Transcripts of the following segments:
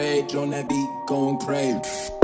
Rage on that beat, going crazy.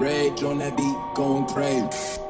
Rage on that beat, going crazy.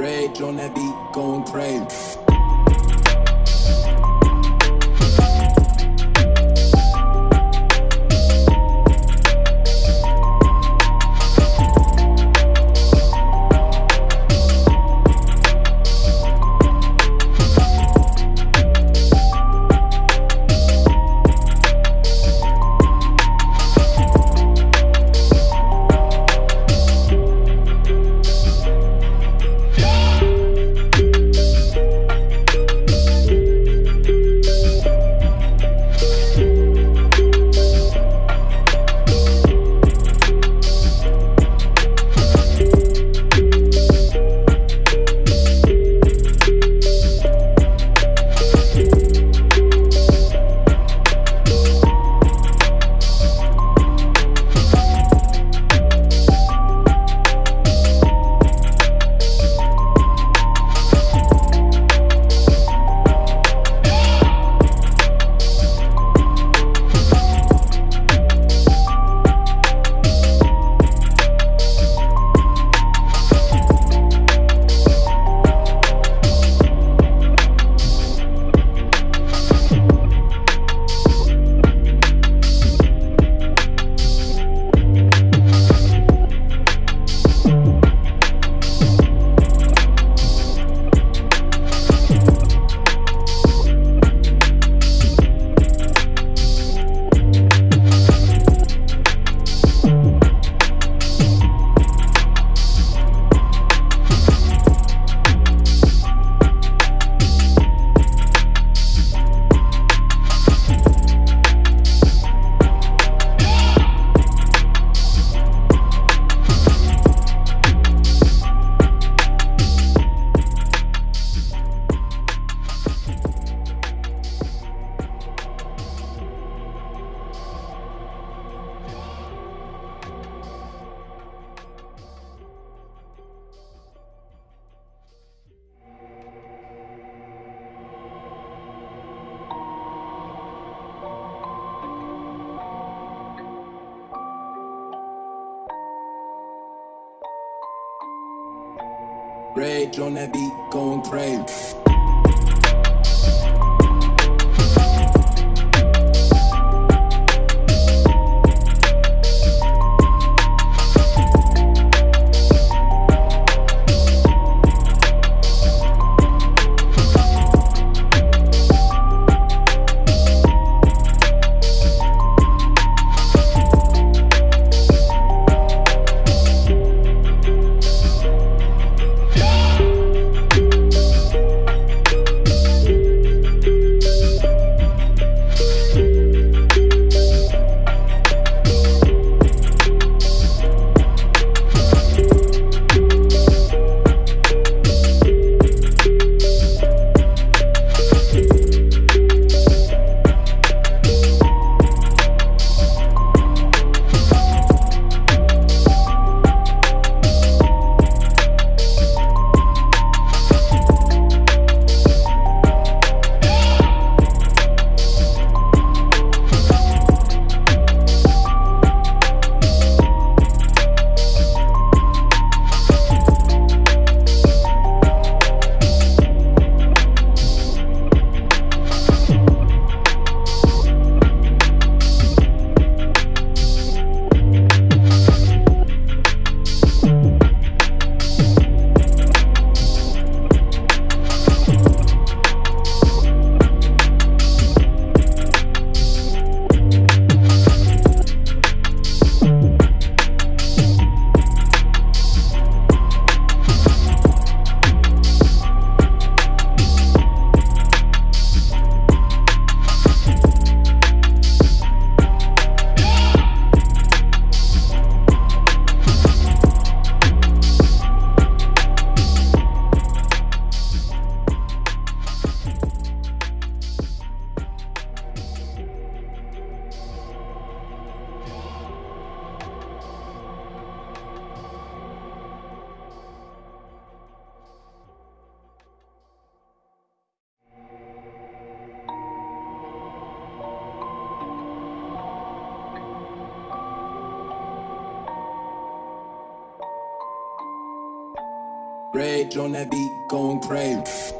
Rage on that beat, going crazy. Rage on that beat, going crazy. Rage on that beat, going crazy.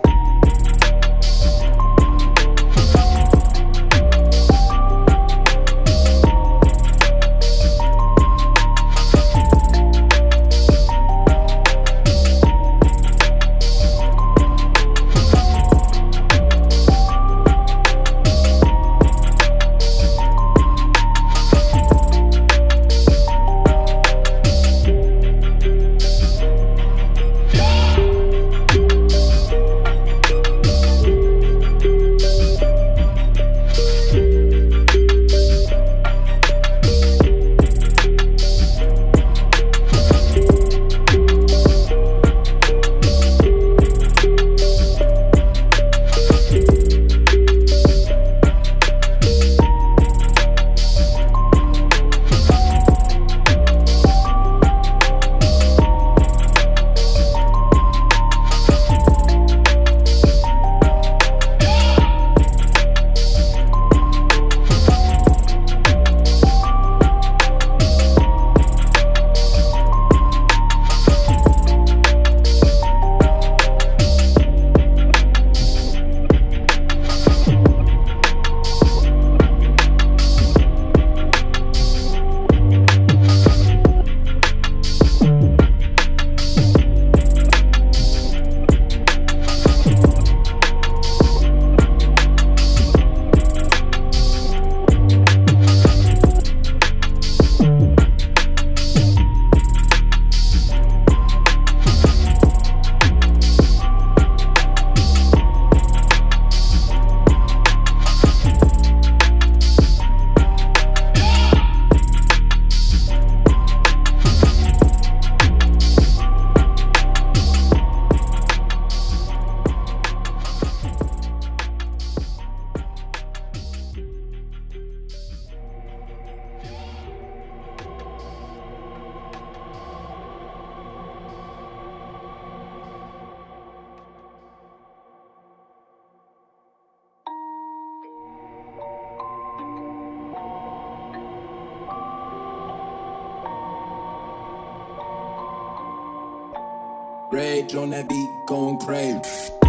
Rage on that beat, going crazy.